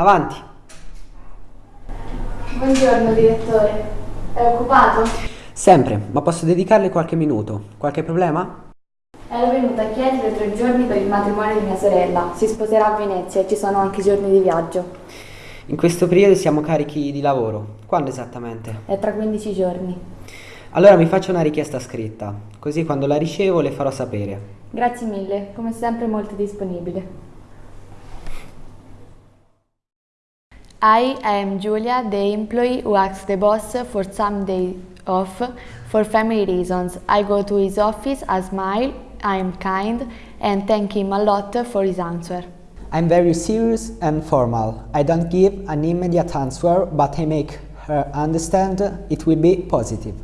Avanti. Buongiorno direttore, è occupato? Sempre, ma posso dedicarle qualche minuto. Qualche problema? Ero venuta a chiedere tre giorni per il matrimonio di mia sorella. Si sposerà a Venezia e ci sono anche giorni di viaggio. In questo periodo siamo carichi di lavoro. Quando esattamente? È tra 15 giorni. Allora mi faccio una richiesta scritta, così quando la ricevo le farò sapere. Grazie mille, come sempre molto disponibile. I am Julia, the employee who asks the boss for some day off for family reasons. I go to his office, I smile, I am kind and thank him a lot for his answer. I'm very serious and formal. I don't give an immediate answer, but I make her understand it will be positive.